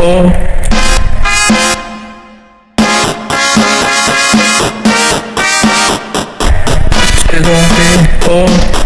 happy. Oh.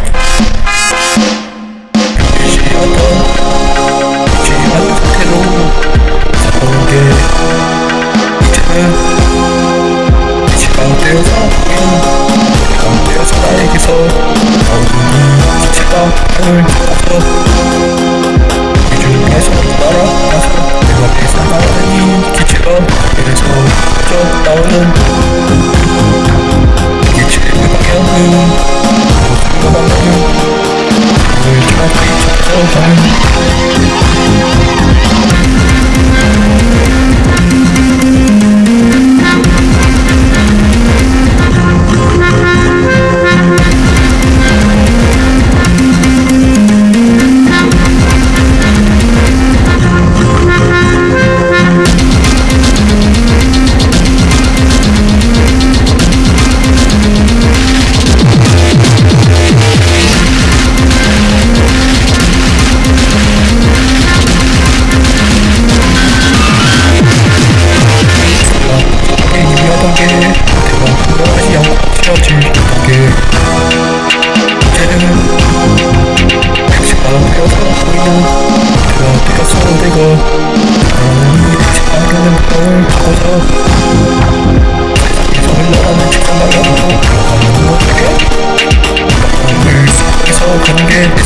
같은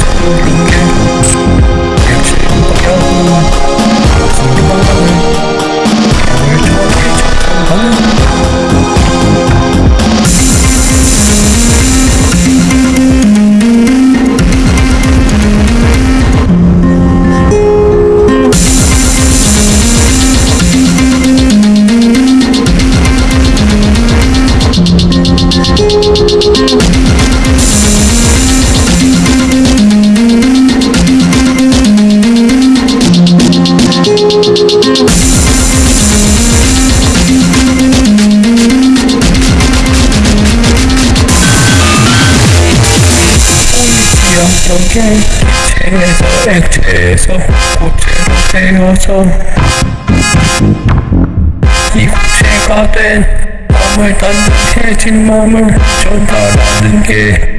어떻게 체에서 액체에서 고체로 되어서 이 고체가 된 몸을 단단해진 마음을 전달하는 게